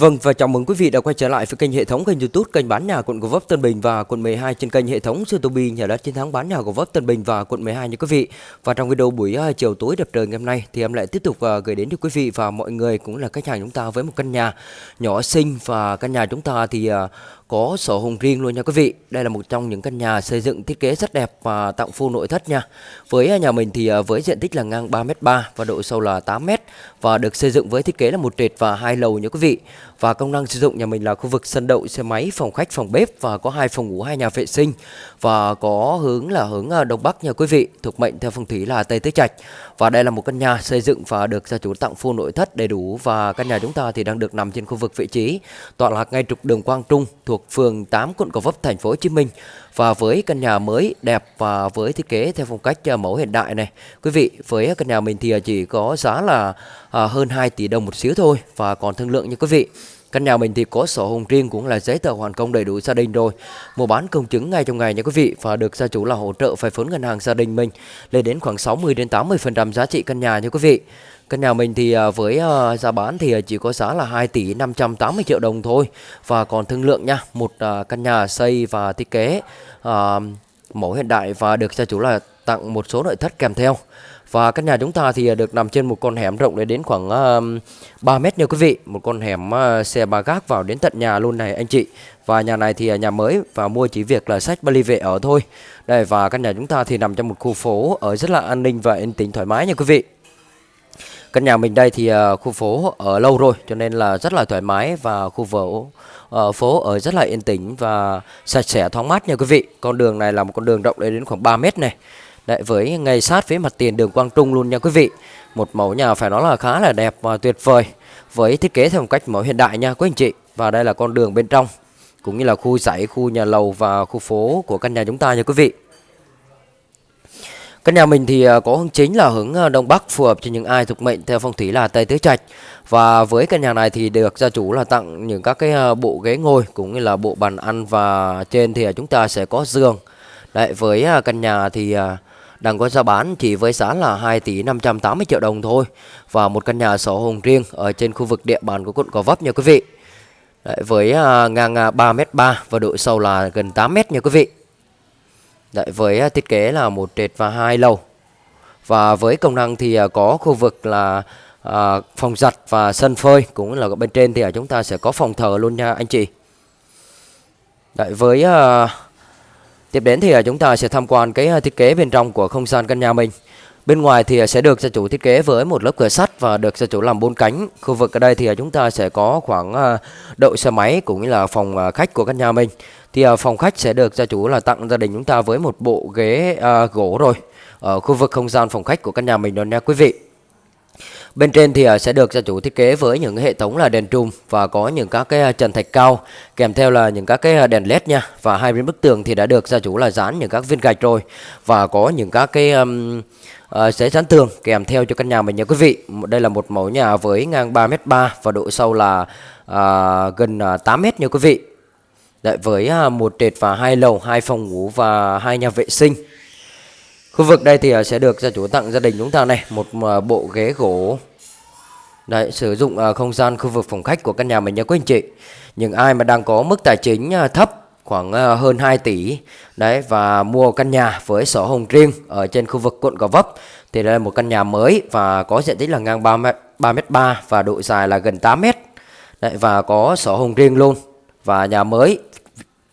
Vâng và chào mừng quý vị đã quay trở lại với kênh hệ thống kênh YouTube kênh bán nhà quận Gò Vấp Tân Bình và quận 12 trên kênh hệ thống YouTube nhà đất chiến thắng bán nhà Gò Vấp Tân Bình và quận 12 nha quý vị. Và trong video buổi uh, chiều tối đẹp trời ngày hôm nay thì em lại tiếp tục uh, gửi đến cho quý vị và mọi người cũng là khách hàng chúng ta với một căn nhà nhỏ xinh và căn nhà chúng ta thì uh, có sổ hồng riêng luôn nha quý vị. Đây là một trong những căn nhà xây dựng thiết kế rất đẹp và tặng full nội thất nha. Với nhà mình thì à, với diện tích là ngang 3m3 và độ sâu là 8m và được xây dựng với thiết kế là một trệt và hai lầu nha quý vị. Và công năng sử dụng nhà mình là khu vực sân đậu xe máy, phòng khách, phòng bếp và có hai phòng ngủ, hai nhà vệ sinh và có hướng là hướng à, đông bắc nha quý vị, thuộc mệnh theo phong thủy là tây tứ trạch. Và đây là một căn nhà xây dựng và được gia chủ tặng full nội thất đầy đủ và căn nhà chúng ta thì đang được nằm trên khu vực vị trí tọa lạc ngay trục đường Quang Trung thuộc phường 8 quận Gò Vấp, thành phố Hồ Chí Minh. Và với căn nhà mới đẹp và với thiết kế theo phong cách à, mẫu hiện đại này, Quý vị, với căn nhà mình thì à, chỉ có giá là à, hơn 2 tỷ đồng một xíu thôi Và còn thương lượng nha quý vị Căn nhà mình thì có sổ hồng riêng cũng là giấy tờ hoàn công đầy đủ gia đình rồi. Mua bán công chứng ngay trong ngày nha quý vị, và được gia chủ là hỗ trợ vay vốn ngân hàng gia đình mình lên đến khoảng 60 đến 80% giá trị căn nhà nha quý vị. Căn nhà mình thì à, với à, giá bán thì chỉ có giá là 2 tỷ 580 triệu đồng thôi và còn thương lượng nha. Một à, căn nhà xây và thiết kế mẫu hiện đại và được gia chủ là tặng một số nội thất kèm theo. Và căn nhà chúng ta thì à, được nằm trên một con hẻm rộng để đến khoảng à, uh, 3 mét nha quý vị. Một con hẻm uh, xe ba gác vào đến tận nhà luôn này anh chị. Và nhà này thì nhà mới và mua chỉ việc là sách Bali về ở thôi. Đây và căn nhà chúng ta thì nằm trong một khu phố ở rất là an ninh và yên tĩnh thoải mái nha quý vị. Căn nhà mình đây thì uh, khu phố ở lâu rồi cho nên là rất là thoải mái và khu phố uh, phố ở rất là yên tĩnh và sạch sẽ thoáng mát nha quý vị. Con đường này là một con đường rộng đến khoảng 3 mét này. Đấy, với ngay sát với mặt tiền đường Quang Trung luôn nha quý vị Một mẫu nhà phải nói là khá là đẹp và tuyệt vời Với thiết kế theo một cách mẫu hiện đại nha quý anh chị Và đây là con đường bên trong Cũng như là khu dãy, khu nhà lầu và khu phố của căn nhà chúng ta nha quý vị Căn nhà mình thì à, có hướng chính là hướng à, Đông Bắc phù hợp cho những ai thuộc mệnh theo phong thủy là Tây Tứ Trạch. Và với căn nhà này thì được gia chủ là tặng những các cái à, bộ ghế ngồi cũng như là bộ bàn ăn và trên thì chúng ta sẽ có giường. Đấy với căn nhà thì đang có giá bán chỉ với giá là 2 tỷ 580 triệu đồng thôi và một căn nhà sổ hồng riêng ở trên khu vực địa bàn của quận Gò Vấp nha quý vị. Đấy, với uh, ngang à, uh, 3m3 và độ sâu là gần 8m nha quý vị. Đấy, với uh, thiết kế là một trệt và hai lầu. Và với công năng thì uh, có khu vực là uh, phòng giặt và sân phơi cũng là bên trên thì uh, chúng ta sẽ có phòng thờ luôn nha anh chị. Đấy, với uh, Tiếp đến thì à, chúng ta sẽ tham quan cái à, thiết kế bên trong của không gian căn nhà mình. Bên ngoài thì à, sẽ được gia chủ thiết kế với một lớp cửa sắt và được gia chủ làm bốn cánh. Khu vực ở đây thì chúng ta sẽ có khoảng đậu xe máy cũng như là phòng khách của căn nhà mình. Thì phòng khách sẽ được gia chủ là tặng gia đình chúng ta với một bộ ghế gỗ rồi. Ở khu vực không gian phòng khách của căn nhà mình đó nha quý vị. Bên trên thì à, sẽ được gia chủ thiết kế với những hệ thống là đèn trùm và có những các cái à, trần thạch cao kèm theo là những các cái à, đèn led nha và hai bên bức tường thì đã được gia chủ là dán những các viên gạch rồi và có những các cái um, uh, sẽ dán tường kèm theo cho căn nhà mình nha quý vị. Đây là một mẫu nhà với ngang 3m3 và độ sâu là uh, gần 8m nha quý vị. Đấy, với một trệt và hai lầu, hai phòng ngủ và hai nhà vệ sinh. Khu vực đây thì ờ, sẽ được gia chủ tặng gia đình chúng ta này một ờ, bộ ghế gỗ. Đấy, sử dụng ờ, không gian khu vực phòng khách của căn nhà mình nha quý anh chị. Những ai mà đang có mức tài chính thấp khoảng hơn 2 tỷ đấy và mua căn nhà với sổ hồng riêng ở trên khu vực quận Gò Vấp thì đây là một căn nhà mới và có diện tích là ngang 3 m 3 m 3 và độ dài là gần 8 m. Đấy và có sổ hồng riêng luôn và nhà mới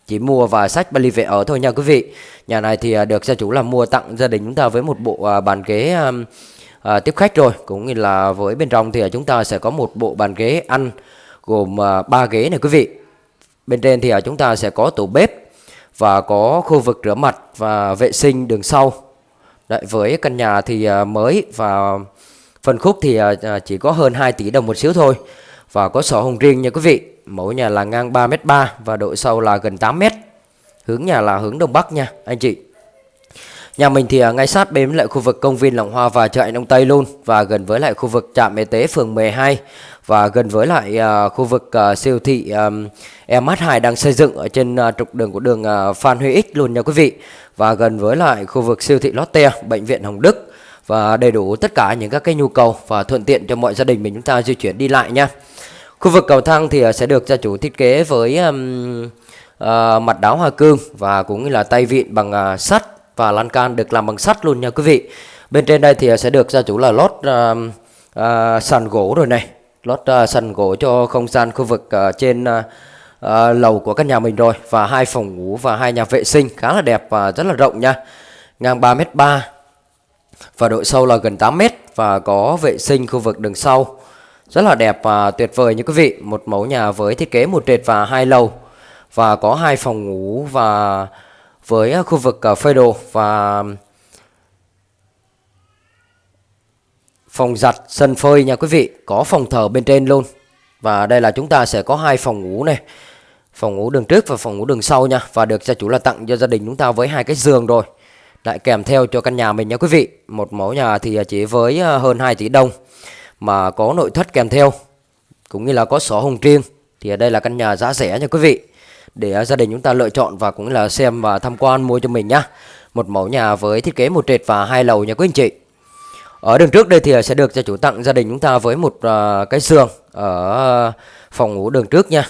chỉ mua và sách Bali về ở thôi nha quý vị. Nhà này thì à, được gia chủ là mua tặng gia đình chúng ta với một bộ à, bàn ghế à, tiếp khách rồi, cũng như là với bên trong thì à, chúng ta sẽ có một bộ bàn ghế ăn gồm ba ghế này quý vị. Bên trên thì chúng ta sẽ có tủ bếp và có khu vực rửa mặt và vệ sinh đường sau. Đấy, với căn nhà thì mới và phân khúc thì chỉ có hơn 2 tỷ đồng một xíu thôi và có sổ hồng riêng nha quý vị. Mẫu nhà là ngang 3m3 và độ sâu là gần 8m. Hướng nhà là hướng đông bắc nha anh chị. Nhà mình thì à, ngay sát bên lại khu vực công viên Lòng Hoa và chợ Đông Tây luôn và gần với lại khu vực trạm y tế phường 12 và gần với lại uh, khu vực uh, siêu thị um, MH2 đang xây dựng ở trên uh, trục đường của đường uh, Phan Huy Ích luôn nha quý vị. Và gần với lại khu vực siêu thị Lotte, bệnh viện Hồng Đức và đầy đủ tất cả những các cái nhu cầu và thuận tiện cho mọi gia đình mình chúng ta di chuyển đi lại nha. Khu vực cầu thang thì à, sẽ được gia chủ thiết kế với um, uh, mặt đáo hoa cương và cũng như là tay vịn bằng uh, sắt và lan can được làm bằng sắt luôn nha quý vị. Bên trên đây thì sẽ được gia chủ là lót uh, uh, sàn gỗ rồi này, lót uh, sàn gỗ cho không gian khu vực uh, trên uh, uh, lầu của căn nhà mình rồi và hai phòng ngủ và hai nhà vệ sinh khá là đẹp và rất là rộng nha. Ngang 3m3 và độ sâu là gần 8m và có vệ sinh khu vực đường sau. Rất là đẹp và tuyệt vời như quý vị, một mẫu nhà với thiết kế một trệt và hai lầu. Và có hai phòng ngủ và với à, khu vực à, phơi đồ và phòng giặt sân phơi nha quý vị. Có phòng thờ bên trên luôn. Và đây là chúng ta sẽ có hai phòng ngủ này. Phòng ngủ đường trước và phòng ngủ đường sau nha. Và được gia chủ là tặng cho gia đình chúng ta với hai cái giường rồi. Lại kèm theo cho căn nhà mình nha quý vị. Một mẫu nhà thì chỉ với à, hơn 2 tỷ đồng mà có nội thất kèm theo cũng như là có sổ hồng riêng thì ở đây là căn nhà giá rẻ nha quý vị. Để à, gia đình chúng ta lựa chọn và cũng là xem và tham quan mua cho mình nhá. Một mẫu nhà với thiết kế một trệt và hai lầu nha quý anh chị. Ở đường trước đây thì à, sẽ được gia chủ tặng gia đình chúng ta với một à, cái giường ở phòng ngủ đường trước nha.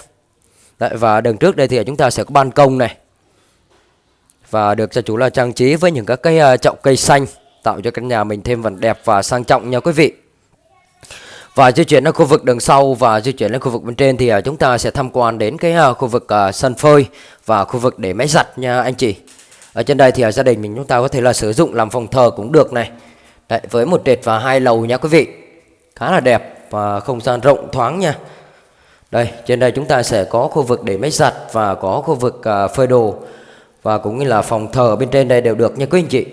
Đấy, và đường trước đây thì chúng ta sẽ có ban công này. Và được gia chủ là trang trí với những các cái chậu cây xanh tạo cho căn nhà mình thêm phần đẹp và sang trọng nha quý vị và di chuyển đến khu vực đường sau và di chuyển lên khu vực bên trên thì à, chúng ta sẽ tham quan đến cái à, khu vực à, sân phơi và khu vực để máy giặt nha anh chị. Ở trên đây thì gia đình mình chúng ta có thể là sử dụng làm phòng thờ cũng được này. Đấy, với một trệt và hai lầu nha quý vị. Khá là đẹp và không gian rộng thoáng nha. Đây trên đây chúng ta sẽ có khu vực để máy giặt và có khu vực phơi đồ và cũng như là phòng thờ bên trên đây đều được nha quý anh chị.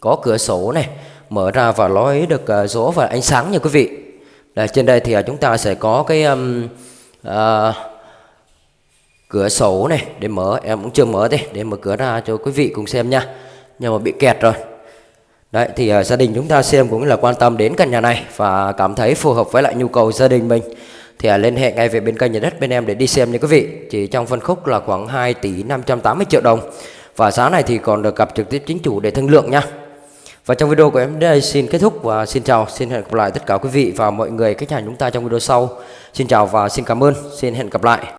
Có cửa sổ này mở ra và lối được gió và ánh sáng nha quý vị đây trên đây thì à, chúng ta sẽ có cái um, uh, cửa sổ này để mở em cũng chưa mở đây để mở cửa ra cho quý vị cùng xem nha nhưng mà bị kẹt rồi Đấy thì uh, gia đình chúng ta xem cũng là quan tâm đến căn nhà này và cảm thấy phù hợp với lại nhu cầu gia đình mình thì uh, liên hệ ngay về bên kênh nhà đất bên em để đi xem nha quý vị. Chỉ trong phân khúc là khoảng 2 tỷ 580 triệu đồng. Và giá này thì còn được gặp trực tiếp chính chủ để thương lượng nha. Và trong video của em đây xin kết thúc và xin chào, xin hẹn gặp lại tất cả quý vị và mọi người khách hàng chúng ta trong video sau. Xin chào và xin cảm ơn, xin hẹn gặp lại.